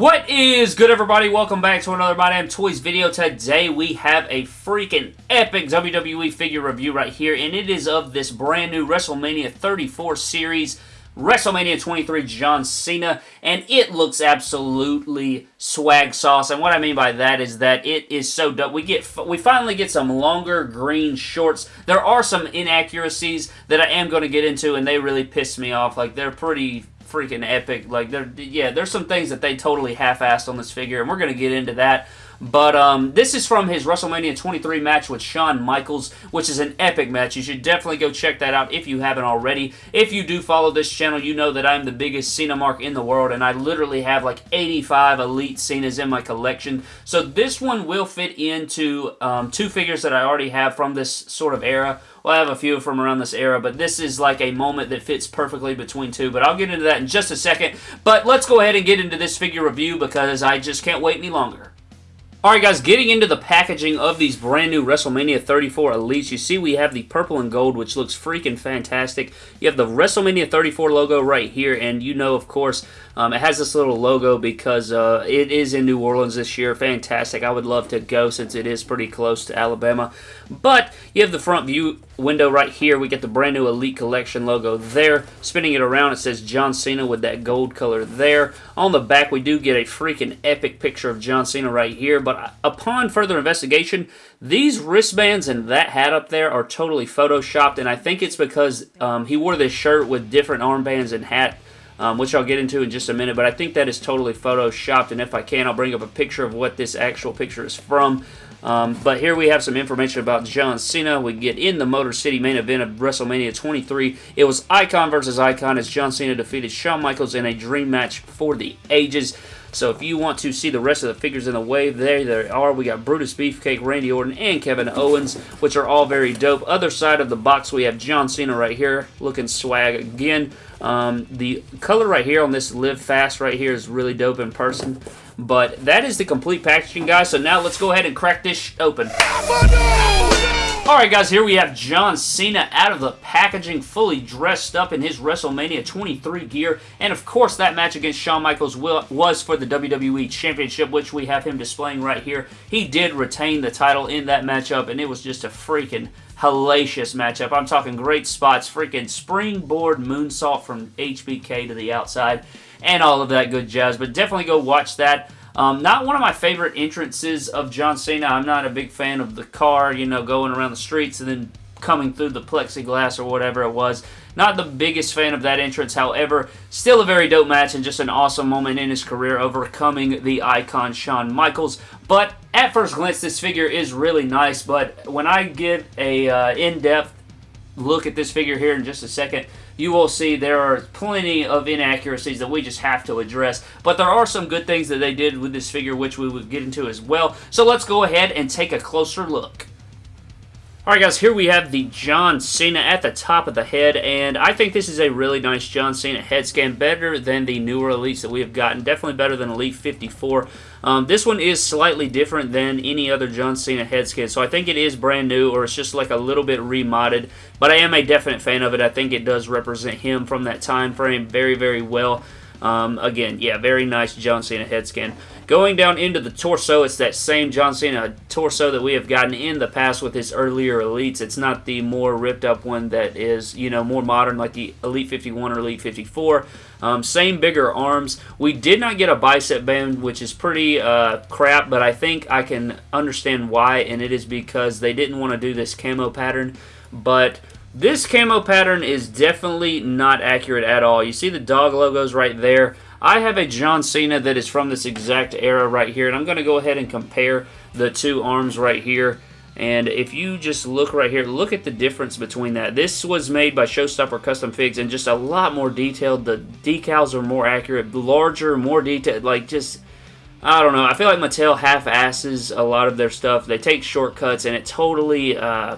What is good everybody? Welcome back to another My Damn Toys video. Today we have a freaking epic WWE figure review right here and it is of this brand new WrestleMania 34 series WrestleMania 23 John Cena, and it looks absolutely swag sauce. And what I mean by that is that it is so dope. We get we finally get some longer green shorts. There are some inaccuracies that I am going to get into, and they really piss me off. Like they're pretty freaking epic. Like there, yeah, there's some things that they totally half-assed on this figure, and we're going to get into that. But um, this is from his WrestleMania 23 match with Shawn Michaels, which is an epic match. You should definitely go check that out if you haven't already. If you do follow this channel, you know that I'm the biggest Cena mark in the world, and I literally have like 85 Elite Cenas in my collection. So this one will fit into um, two figures that I already have from this sort of era. Well, I have a few from around this era, but this is like a moment that fits perfectly between two. But I'll get into that in just a second. But let's go ahead and get into this figure review because I just can't wait any longer. Alright guys, getting into the packaging of these brand new WrestleMania 34 Elites, you see we have the purple and gold, which looks freaking fantastic. You have the WrestleMania 34 logo right here, and you know, of course, um, it has this little logo because uh, it is in New Orleans this year. Fantastic. I would love to go since it is pretty close to Alabama. But you have the front view window right here. We get the brand new Elite Collection logo there. Spinning it around, it says John Cena with that gold color there. On the back, we do get a freaking epic picture of John Cena right here. But upon further investigation, these wristbands and that hat up there are totally photoshopped. And I think it's because um, he wore this shirt with different armbands and hat um, which I'll get into in just a minute, but I think that is totally photoshopped, and if I can, I'll bring up a picture of what this actual picture is from. Um, but here we have some information about John Cena. We get in the Motor City main event of WrestleMania 23. It was Icon versus Icon as John Cena defeated Shawn Michaels in a dream match for the ages. So if you want to see the rest of the figures in the wave, there they are. We got Brutus Beefcake, Randy Orton, and Kevin Owens, which are all very dope. Other side of the box, we have John Cena right here, looking swag again. Um, the color right here on this Live Fast right here is really dope in person. But that is the complete packaging, guys. So now let's go ahead and crack this open. Alright guys, here we have John Cena out of the packaging, fully dressed up in his WrestleMania 23 gear. And of course, that match against Shawn Michaels was for the WWE Championship, which we have him displaying right here. He did retain the title in that matchup, and it was just a freaking hellacious matchup. I'm talking great spots, freaking springboard moonsault from HBK to the outside, and all of that good jazz. But definitely go watch that. Um, not one of my favorite entrances of John Cena. I'm not a big fan of the car, you know, going around the streets and then coming through the plexiglass or whatever it was. Not the biggest fan of that entrance, however, still a very dope match and just an awesome moment in his career overcoming the icon Shawn Michaels. But at first glance, this figure is really nice, but when I get a uh, in-depth look at this figure here in just a second, you will see there are plenty of inaccuracies that we just have to address. But there are some good things that they did with this figure, which we will get into as well. So let's go ahead and take a closer look. Alright guys, here we have the John Cena at the top of the head, and I think this is a really nice John Cena head scan, better than the newer Elites that we have gotten, definitely better than Elite 54. Um, this one is slightly different than any other John Cena head scan, so I think it is brand new, or it's just like a little bit remodded, but I am a definite fan of it. I think it does represent him from that time frame very, very well. Um, again, yeah, very nice John Cena head scan. Going down into the torso, it's that same John Cena torso that we have gotten in the past with his earlier Elites. It's not the more ripped up one that is, you know, more modern like the Elite 51 or Elite 54. Um, same bigger arms. We did not get a bicep band, which is pretty uh, crap, but I think I can understand why, and it is because they didn't want to do this camo pattern. But this camo pattern is definitely not accurate at all. You see the dog logos right there. I have a John Cena that is from this exact era right here, and I'm going to go ahead and compare the two arms right here. And if you just look right here, look at the difference between that. This was made by Showstopper Custom Figs and just a lot more detailed. The decals are more accurate, larger, more detailed, like just... I don't know. I feel like Mattel half-asses a lot of their stuff. They take shortcuts, and it totally uh,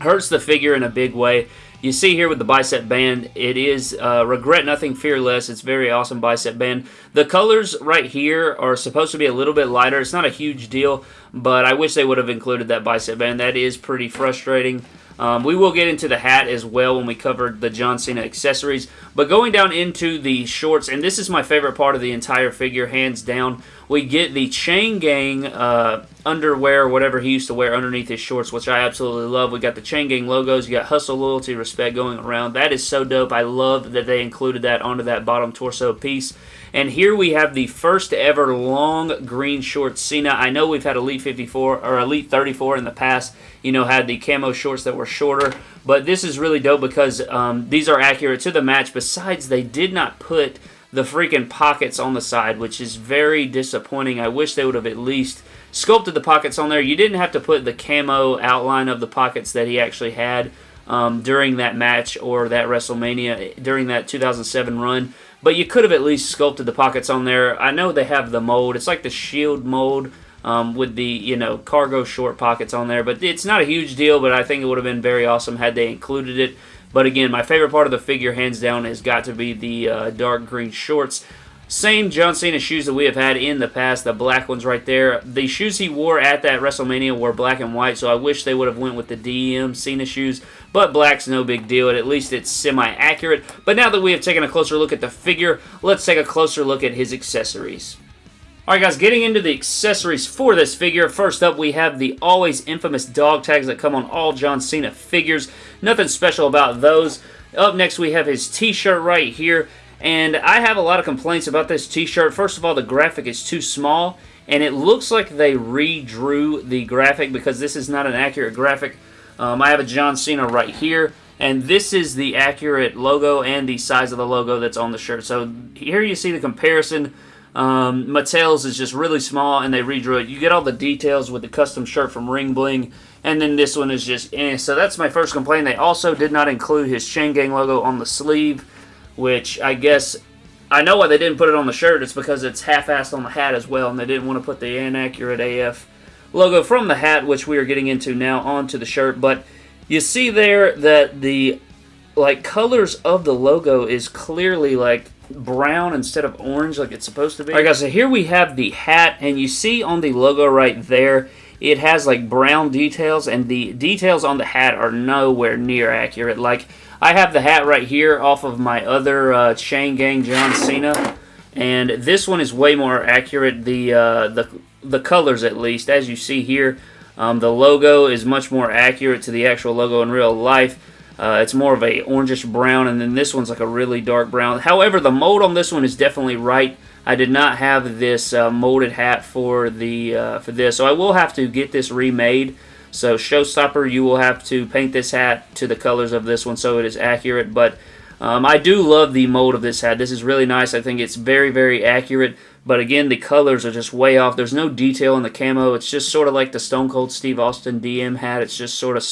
hurts the figure in a big way. You see here with the bicep band, it is uh, Regret Nothing Fearless. It's very awesome bicep band. The colors right here are supposed to be a little bit lighter. It's not a huge deal, but I wish they would have included that bicep band. That is pretty frustrating. Um, we will get into the hat as well when we cover the John Cena accessories. But going down into the shorts, and this is my favorite part of the entire figure, hands down, we get the Chain Gang uh, underwear, whatever he used to wear underneath his shorts, which I absolutely love. We got the Chain Gang logos. You got Hustle, Loyalty, Respect going around. That is so dope. I love that they included that onto that bottom torso piece. And here we have the first ever long green shorts Cena. I know we've had Elite 54 or Elite 34 in the past, you know, had the camo shorts that were shorter. But this is really dope because um, these are accurate to the match. Besides, they did not put the freaking pockets on the side, which is very disappointing. I wish they would have at least sculpted the pockets on there. You didn't have to put the camo outline of the pockets that he actually had um, during that match or that WrestleMania during that 2007 run. But you could have at least sculpted the pockets on there. I know they have the mold. It's like the Shield mold um, with the you know cargo short pockets on there. But it's not a huge deal. But I think it would have been very awesome had they included it. But again, my favorite part of the figure, hands down, has got to be the uh, dark green shorts. Same John Cena shoes that we have had in the past, the black ones right there. The shoes he wore at that WrestleMania were black and white, so I wish they would have went with the DM Cena shoes, but black's no big deal. At least it's semi-accurate. But now that we have taken a closer look at the figure, let's take a closer look at his accessories. Alright guys, getting into the accessories for this figure. First up, we have the always infamous dog tags that come on all John Cena figures. Nothing special about those. Up next, we have his t-shirt right here. And I have a lot of complaints about this t-shirt. First of all, the graphic is too small, and it looks like they redrew the graphic because this is not an accurate graphic. Um, I have a John Cena right here, and this is the accurate logo and the size of the logo that's on the shirt. So here you see the comparison. Um, Mattel's is just really small, and they redrew it. You get all the details with the custom shirt from Ring Bling, and then this one is just eh. So that's my first complaint. They also did not include his Chain Gang logo on the sleeve which I guess I know why they didn't put it on the shirt. It's because it's half-assed on the hat as well, and they didn't want to put the inaccurate AF logo from the hat, which we are getting into now, onto the shirt. But you see there that the like colors of the logo is clearly like brown instead of orange like it's supposed to be. Alright guys, so here we have the hat, and you see on the logo right there, it has like brown details, and the details on the hat are nowhere near accurate. Like, I have the hat right here off of my other uh, Chain Gang John Cena, and this one is way more accurate. The uh, the the colors, at least, as you see here, um, the logo is much more accurate to the actual logo in real life. Uh, it's more of a orangish brown, and then this one's like a really dark brown. However, the mold on this one is definitely right. I did not have this uh, molded hat for the uh, for this, so I will have to get this remade. So Showstopper, you will have to paint this hat to the colors of this one so it is accurate. But um, I do love the mold of this hat. This is really nice. I think it's very, very accurate. But again, the colors are just way off. There's no detail in the camo. It's just sort of like the Stone Cold Steve Austin DM hat. It's just sort of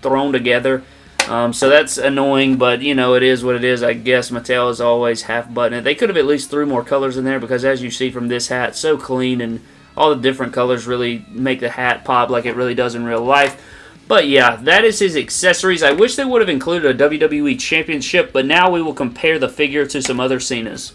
thrown together. Um, so that's annoying, but you know, it is what it is. I guess Mattel is always half buttoned. They could have at least threw more colors in there because as you see from this hat, so clean and all the different colors really make the hat pop like it really does in real life. But yeah, that is his accessories. I wish they would have included a WWE Championship, but now we will compare the figure to some other Cenas.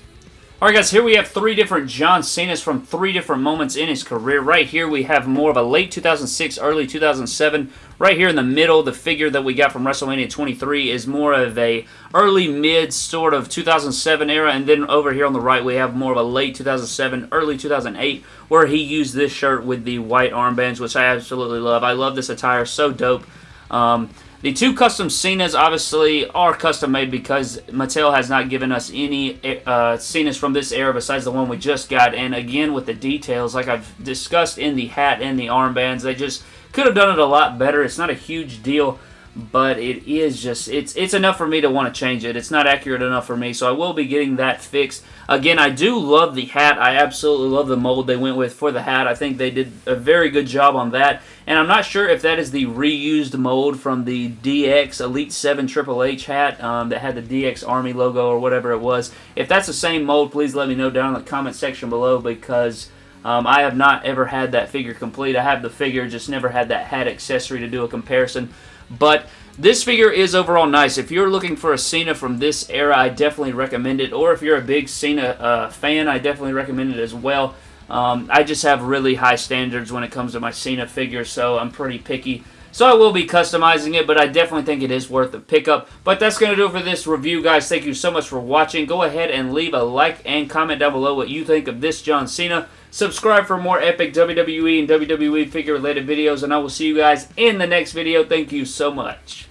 Alright guys, here we have three different John Cena's from three different moments in his career. Right here we have more of a late 2006, early 2007. Right here in the middle, the figure that we got from WrestleMania 23 is more of a early mid sort of 2007 era. And then over here on the right we have more of a late 2007, early 2008 where he used this shirt with the white armbands, which I absolutely love. I love this attire, so dope. Um, the two custom Cenas obviously are custom made because Mattel has not given us any uh, Cenas from this era besides the one we just got. And again, with the details, like I've discussed in the hat and the armbands, they just could have done it a lot better. It's not a huge deal but it is just it's it's enough for me to want to change it. It's not accurate enough for me, so I will be getting that fixed. Again, I do love the hat. I absolutely love the mold they went with for the hat. I think they did a very good job on that. And I'm not sure if that is the reused mold from the DX Elite 7 Triple H hat um, that had the DX Army logo or whatever it was. If that's the same mold, please let me know down in the comment section below because um, I have not ever had that figure complete. I have the figure, just never had that hat accessory to do a comparison. But this figure is overall nice. If you're looking for a Cena from this era, I definitely recommend it. Or if you're a big Cena uh, fan, I definitely recommend it as well. Um, I just have really high standards when it comes to my Cena figure, so I'm pretty picky. So I will be customizing it, but I definitely think it is worth a pickup. But that's going to do it for this review, guys. Thank you so much for watching. Go ahead and leave a like and comment down below what you think of this John Cena. Subscribe for more epic WWE and WWE figure related videos, and I will see you guys in the next video. Thank you so much.